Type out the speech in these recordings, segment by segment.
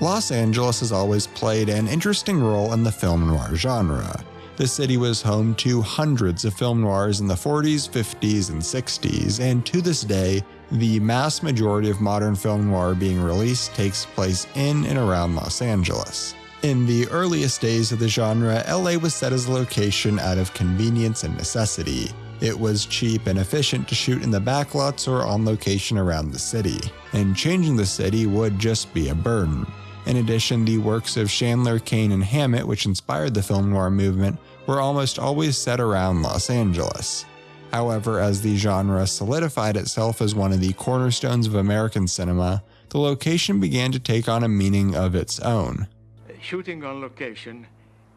Los Angeles has always played an interesting role in the film noir genre. The city was home to hundreds of film noirs in the 40s, 50s, and 60s, and to this day, the mass majority of modern film noir being released takes place in and around Los Angeles. In the earliest days of the genre, LA was set as a location out of convenience and necessity. It was cheap and efficient to shoot in the backlots or on location around the city, and changing the city would just be a burden. In addition, the works of Chandler, Cain, and Hammett, which inspired the film noir movement, were almost always set around Los Angeles. However, as the genre solidified itself as one of the cornerstones of American cinema, the location began to take on a meaning of its own. Shooting on location,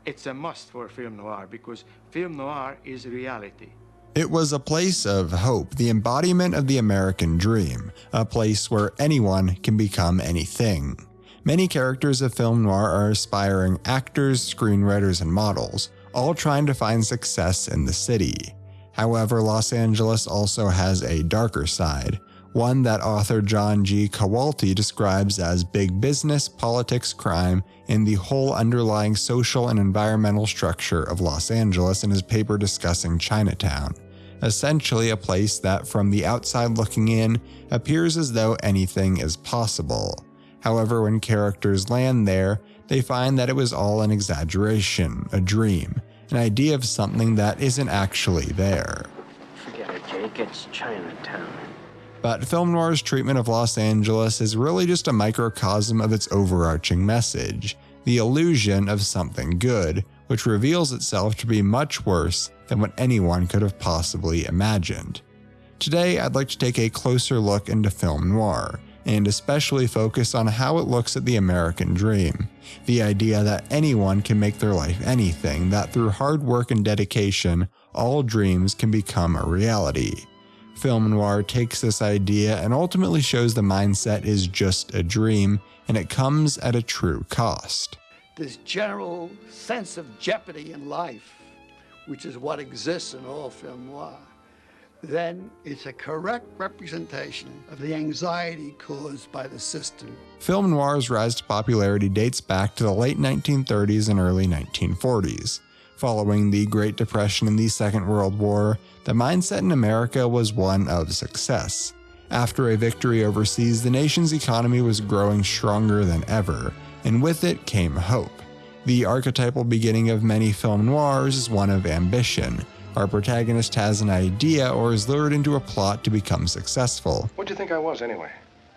it's a must for film noir because film noir is reality. It was a place of hope, the embodiment of the American dream, a place where anyone can become anything. Many characters of film noir are aspiring actors, screenwriters, and models, all trying to find success in the city. However, Los Angeles also has a darker side, one that author John G. Cawelti describes as big business, politics, crime, and the whole underlying social and environmental structure of Los Angeles in his paper discussing Chinatown. Essentially, a place that, from the outside looking in, appears as though anything is possible. However, when characters land there, they find that it was all an exaggeration, a dream, an idea of something that isn't actually there. Forget it, Jake. It's Chinatown. But film noir's treatment of Los Angeles is really just a microcosm of its overarching message the illusion of something good, which reveals itself to be much worse than what anyone could have possibly imagined. Today, I'd like to take a closer look into film noir and especially focus on how it looks at the American dream. The idea that anyone can make their life anything, that through hard work and dedication, all dreams can become a reality. Film noir takes this idea and ultimately shows the mindset is just a dream and it comes at a true cost. This general sense of jeopardy in life, which is what exists in all film noir then it's a correct representation of the anxiety caused by the system. Film noir's rise to popularity dates back to the late 1930s and early 1940s. Following the Great Depression and the Second World War, the mindset in America was one of success. After a victory overseas, the nation's economy was growing stronger than ever, and with it came hope. The archetypal beginning of many film noirs is one of ambition, our protagonist has an idea or is lured into a plot to become successful. What'd you think I was, anyway?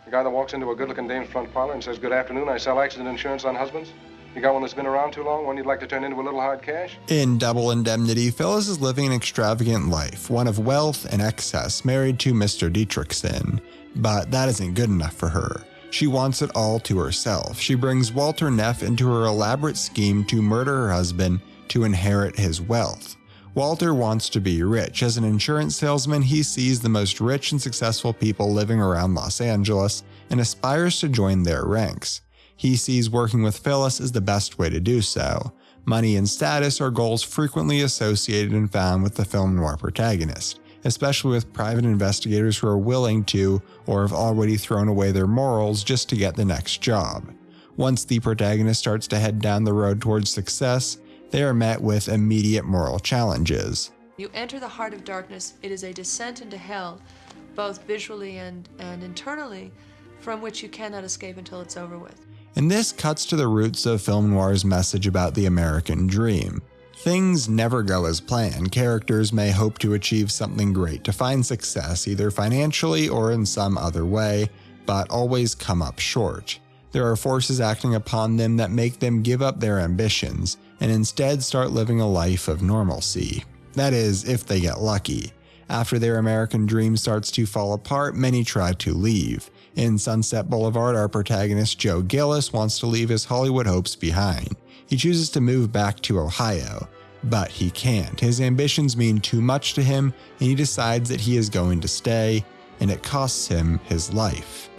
The guy that walks into a good-looking dame's front parlor and says, Good afternoon, I sell accident insurance on husbands? You got one that's been around too long, one you'd like to turn into a little hard cash? In Double Indemnity, Phyllis is living an extravagant life, one of wealth and excess, married to Mr. Dietrichson. But that isn't good enough for her. She wants it all to herself. She brings Walter Neff into her elaborate scheme to murder her husband to inherit his wealth. Walter wants to be rich. As an insurance salesman, he sees the most rich and successful people living around Los Angeles and aspires to join their ranks. He sees working with Phyllis as the best way to do so. Money and status are goals frequently associated and found with the film noir protagonist, especially with private investigators who are willing to or have already thrown away their morals just to get the next job. Once the protagonist starts to head down the road towards success, they are met with immediate moral challenges. You enter the heart of darkness, it is a descent into hell, both visually and, and internally, from which you cannot escape until it's over with. And this cuts to the roots of film noir's message about the American dream. Things never go as planned. Characters may hope to achieve something great, to find success either financially or in some other way, but always come up short. There are forces acting upon them that make them give up their ambitions, and instead start living a life of normalcy. That is, if they get lucky. After their American dream starts to fall apart, many try to leave. In Sunset Boulevard, our protagonist Joe Gillis wants to leave his Hollywood hopes behind. He chooses to move back to Ohio, but he can't. His ambitions mean too much to him, and he decides that he is going to stay, and it costs him his life.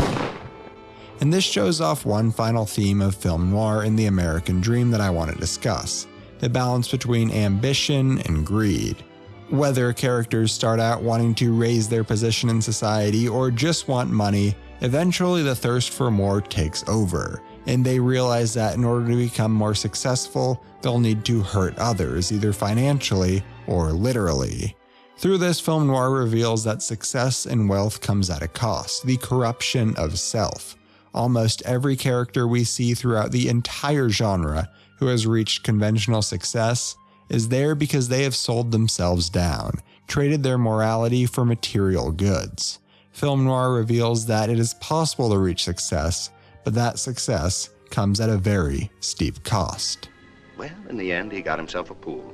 And this shows off one final theme of film noir in the American dream that I want to discuss the balance between ambition and greed. Whether characters start out wanting to raise their position in society or just want money, eventually the thirst for more takes over, and they realize that in order to become more successful, they'll need to hurt others, either financially or literally. Through this, film noir reveals that success and wealth comes at a cost, the corruption of self. Almost every character we see throughout the entire genre who has reached conventional success is there because they have sold themselves down, traded their morality for material goods. Film noir reveals that it is possible to reach success, but that success comes at a very steep cost. Well, in the end, he got himself a pool.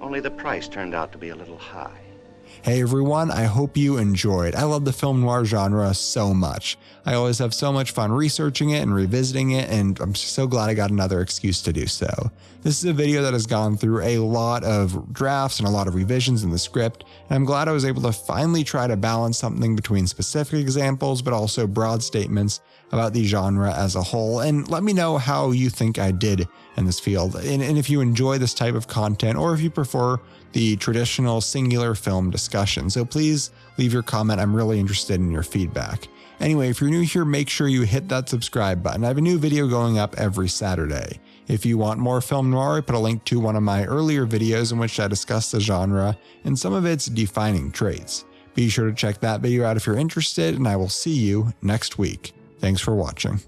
Only the price turned out to be a little high. Hey everyone, I hope you enjoyed. I love the film noir genre so much. I always have so much fun researching it and revisiting it, and I'm so glad I got another excuse to do so. This is a video that has gone through a lot of drafts and a lot of revisions in the script, and I'm glad I was able to finally try to balance something between specific examples but also broad statements about the genre as a whole. And let me know how you think I did in this field, and, and if you enjoy this type of content or if you prefer the traditional singular film discussion. So please leave your comment. I'm really interested in your feedback. Anyway, if you're new here, make sure you hit that subscribe button. I have a new video going up every Saturday. If you want more film noir, I put a link to one of my earlier videos in which I discuss the genre and some of its defining traits. Be sure to check that video out if you're interested, and I will see you next week. Thanks for watching.